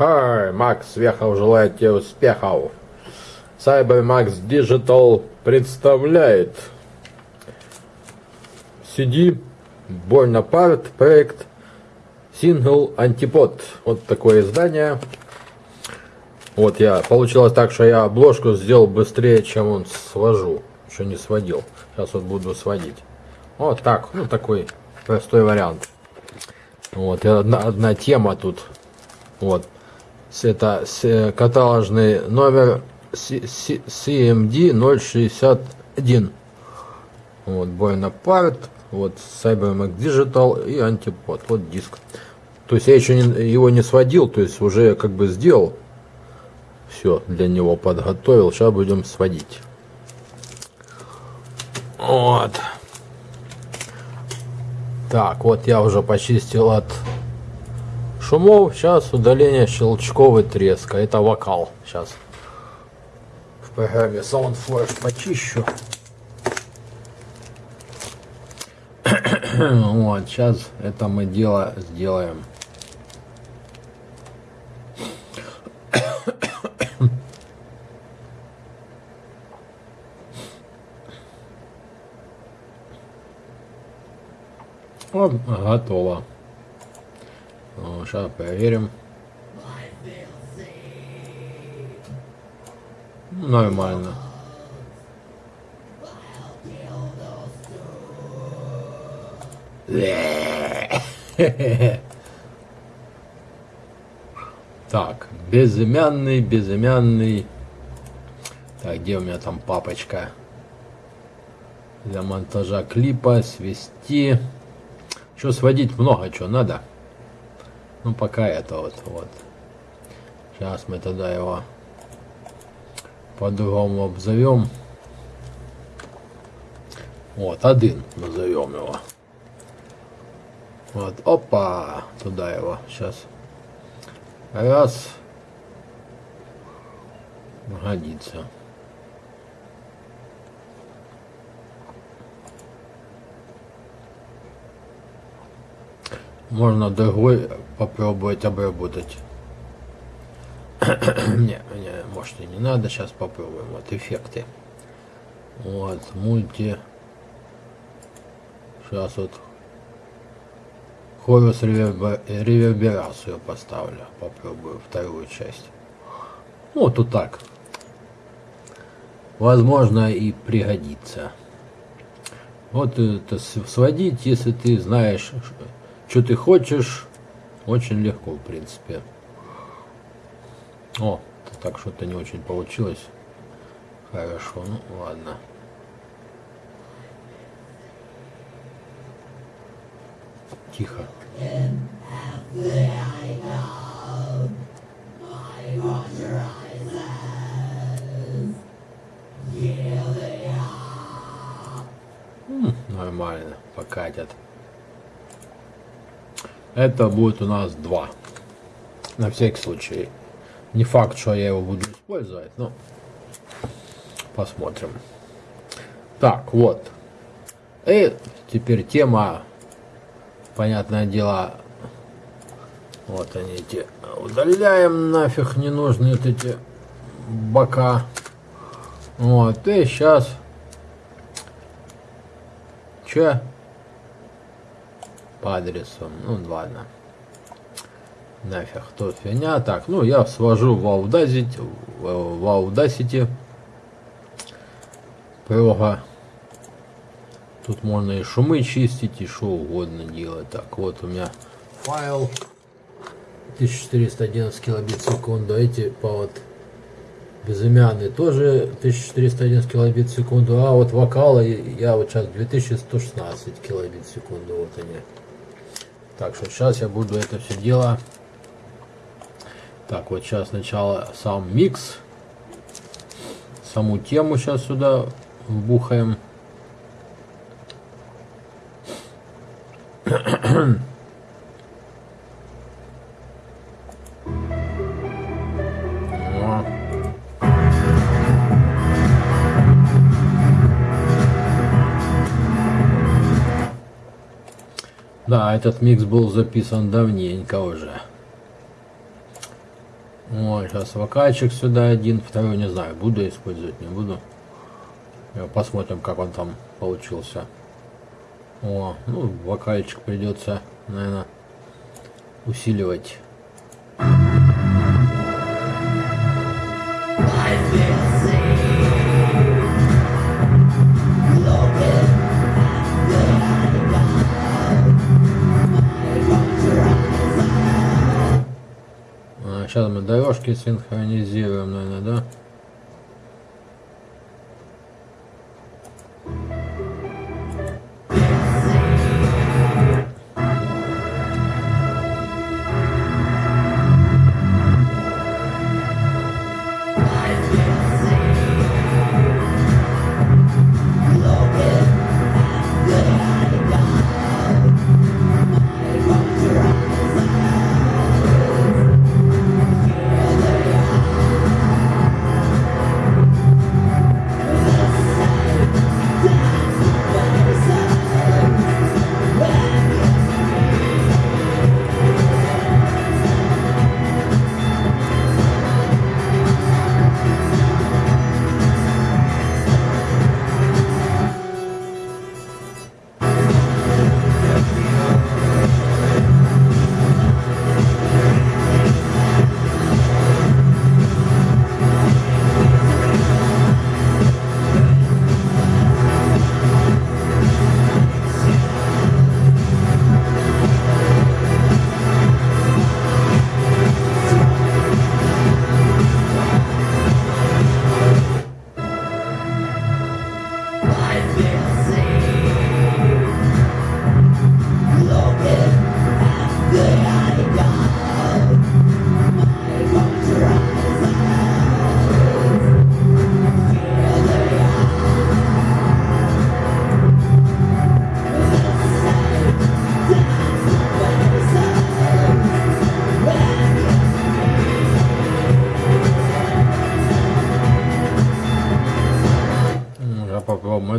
Хай, Макс Вехов желает тебе успехов. Cybermax Digital представляет CD Больно Part проект Single Antipod. Вот такое издание. Вот я, получилось так, что я обложку сделал быстрее, чем он свожу. Еще не сводил. Сейчас вот буду сводить. Вот так, ну такой простой вариант. Вот, одна, одна тема тут. Вот. Это каталожный номер CMD 061. Вот, Бойна Part, вот CyberMac Digital и антипод. Вот диск. То есть я еще не, его не сводил, то есть уже как бы сделал. Все для него подготовил. Сейчас будем сводить. Вот. Так, вот я уже почистил от шумов. Сейчас удаление щелчковый треска. Это вокал. Сейчас в программе SoundFlash почищу. вот, сейчас это мы дело сделаем. Вот, готово. Сейчас проверим. Нормально. Так, безымянный, безымянный. Так, где у меня там папочка? Для монтажа клипа, свести. Что сводить много, что надо. Ну, пока это вот, вот. Сейчас мы тогда его по-другому обзовем. Вот, один назовем его. Вот, опа, туда его, сейчас. Раз. Годится. Можно другой попробовать обработать. не, не, может и не надо, сейчас попробуем. Вот эффекты. Вот, мульти. Сейчас вот хорус реверберацию поставлю. Попробую вторую часть. Вот вот так. Возможно и пригодится. Вот это сводить, если ты знаешь, что ты хочешь, очень легко, в принципе. О, так что-то не очень получилось. Хорошо, ну ладно. Тихо. нормально, покатят. Это будет у нас два. На всякий случай. Не факт, что я его буду использовать, но посмотрим. Так, вот. И теперь тема, понятное дело, вот они эти, удаляем нафиг ненужные вот эти бока. Вот, и сейчас, че? По адресу, ну ладно. Нафиг, тут фигня. Так, ну я свожу в Audacity, в Audacity прога. Тут можно и шумы чистить, и что угодно делать. Так, вот у меня файл 1411 килобит в секунду. Эти по вот безымянные тоже 1411 килобит в секунду. А вот вокалы я вот сейчас 2116 килобит в секунду. Вот они. Так что сейчас я буду это все дело так, вот сейчас сначала сам микс. Саму тему сейчас сюда вбухаем. Да, этот микс был записан давненько уже. Вот, сейчас вокальчик сюда один, второй не знаю, буду использовать, не буду. Э, посмотрим, как он там получился. О, ну, вокальчик придется, наверное, усиливать. Сейчас мы дорожки синхронизируем, наверное, да?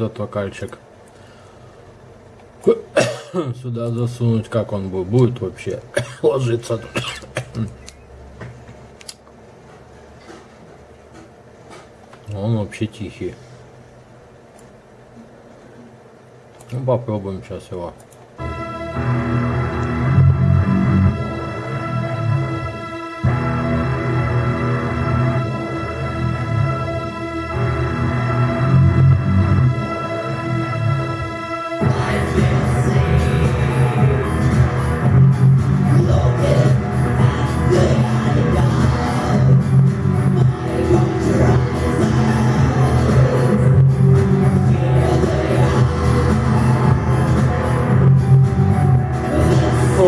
Этот вокальчик сюда засунуть, как он будет, вообще ложиться. Он вообще тихий. Ну, попробуем сейчас его.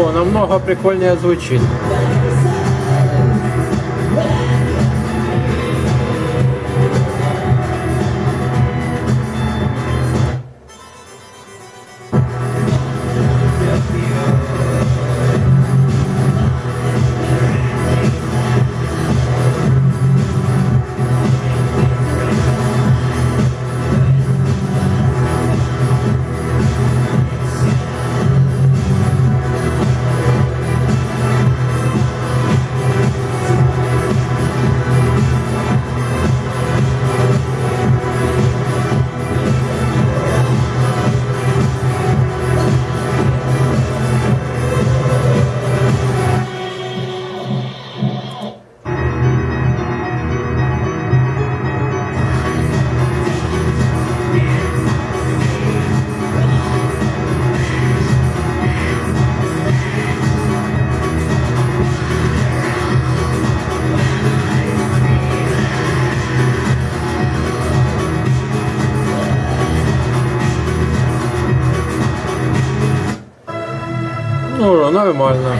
Намного прикольнее звучит. Ну, нормально.